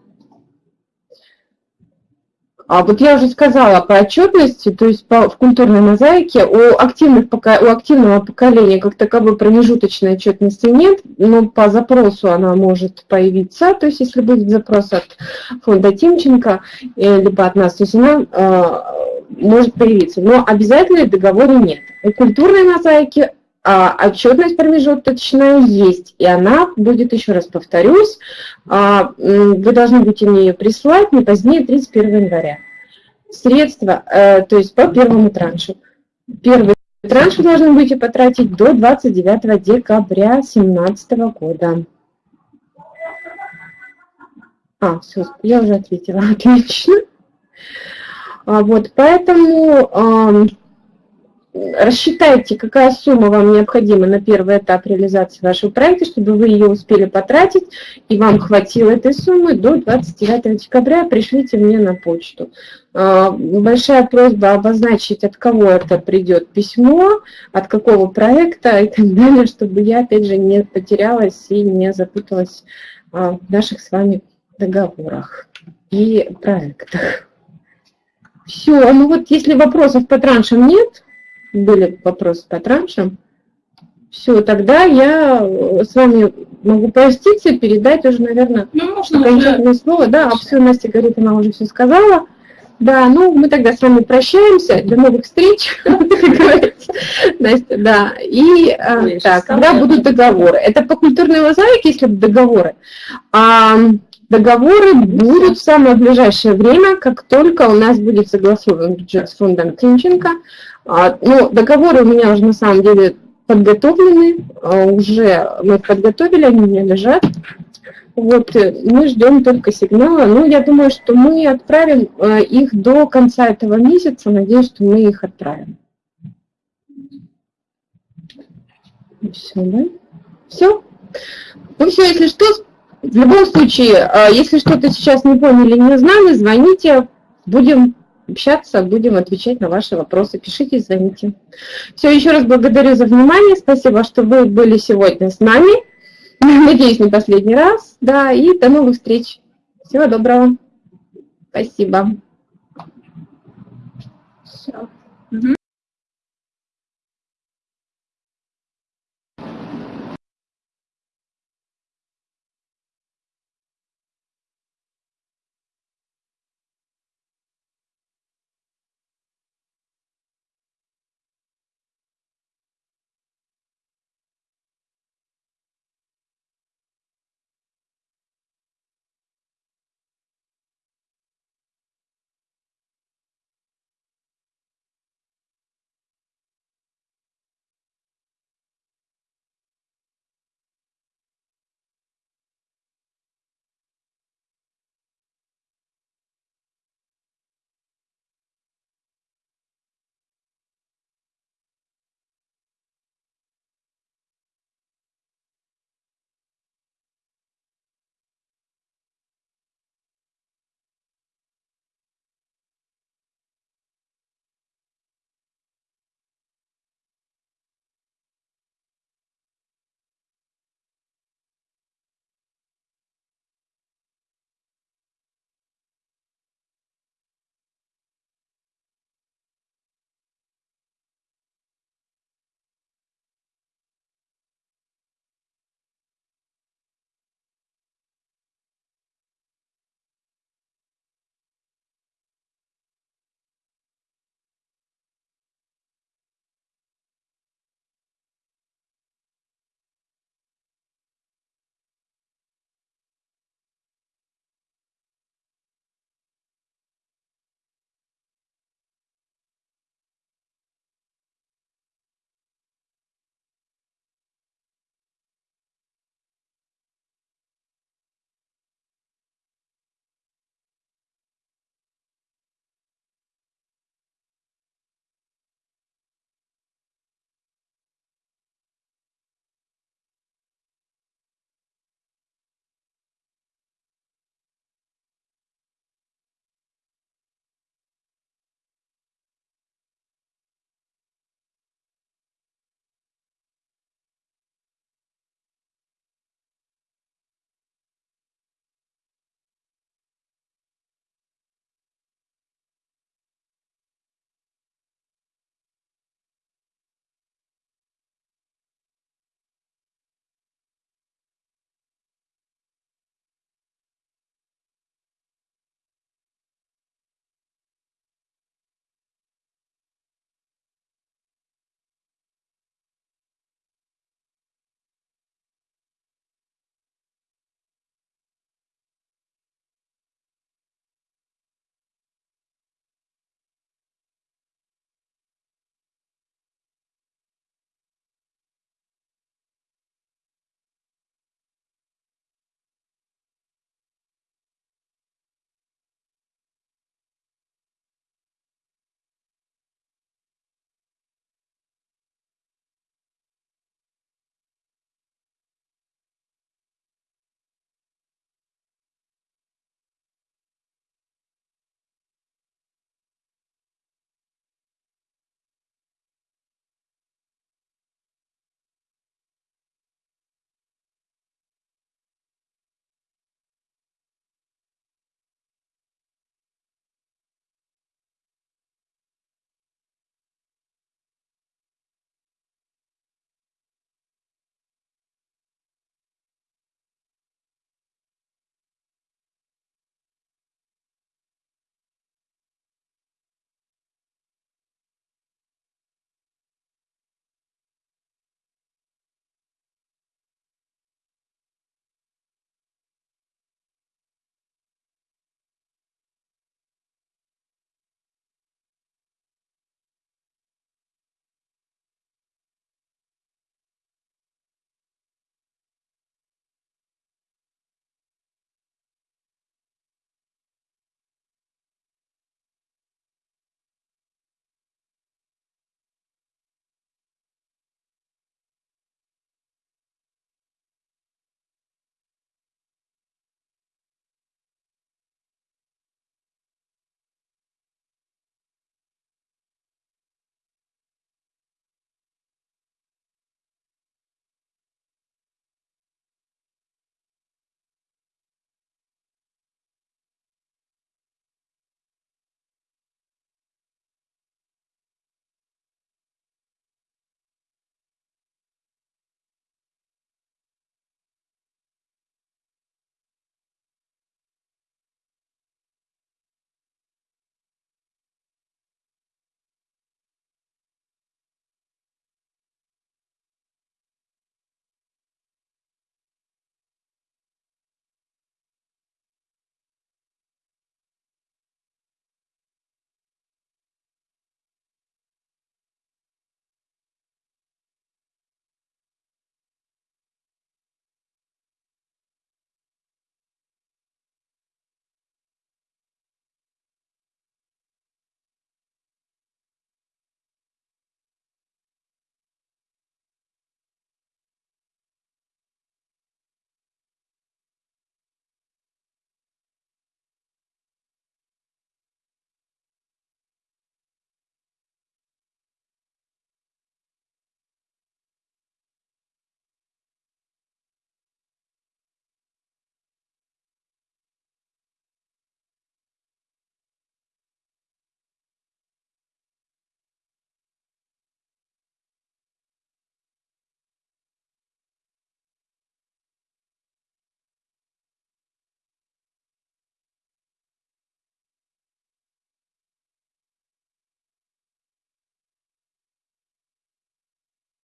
А вот я уже сказала по отчетности, то есть по, в культурной мозаике у, активных, у активного поколения как таковой промежуточной отчетности нет, но по запросу она может появиться, то есть если будет запрос от фонда Тимченко, э, либо от нас, то есть она может появиться, но обязательно в договоре нет. У культурной мозаики а, отчетность промежуточная есть, и она будет, еще раз повторюсь, а, вы должны будете мне ее прислать не позднее 31 января. Средства, а, то есть по первому траншу. Первый транш вы должны будете потратить до 29 декабря 2017 года. А, все, я уже ответила, отлично. А, вот, поэтому рассчитайте, какая сумма вам необходима на первый этап реализации вашего проекта, чтобы вы ее успели потратить, и вам хватило этой суммы до 29 декабря, пришлите мне на почту. А, большая просьба обозначить, от кого это придет письмо, от какого проекта и так далее, чтобы я, опять же, не потерялась и не запуталась а, в наших с вами договорах и проектах. Все, ну вот если вопросов по траншам нет, были вопросы по траншам, все, тогда я э, с вами могу проститься, передать уже, наверное, Ну, можно окончательное уже... слово. Да, а все, Настя говорит, она уже все сказала. Да, ну мы тогда с вами прощаемся. До новых встреч. Настя, да. И э, так, когда будут договоры? Это по культурной мозаике, если будут договоры. Договоры будут в самое ближайшее время, как только у нас будет согласован бюджет с фондом Тинченко. А, ну, договоры у меня уже на самом деле подготовлены, а, уже мы подготовили, они у меня лежат. Вот, э, мы ждем только сигнала. Ну, я думаю, что мы отправим э, их до конца этого месяца. Надеюсь, что мы их отправим. Все, да? Все? Ну все, если что, в любом случае, э, если что-то сейчас не поняли, не знали, звоните, будем общаться, будем отвечать на ваши вопросы. Пишите, звоните. Все, еще раз благодарю за внимание. Спасибо, что вы были сегодня с нами. Надеюсь, не последний раз. Да, и до новых встреч. Всего доброго. Спасибо. Мгм.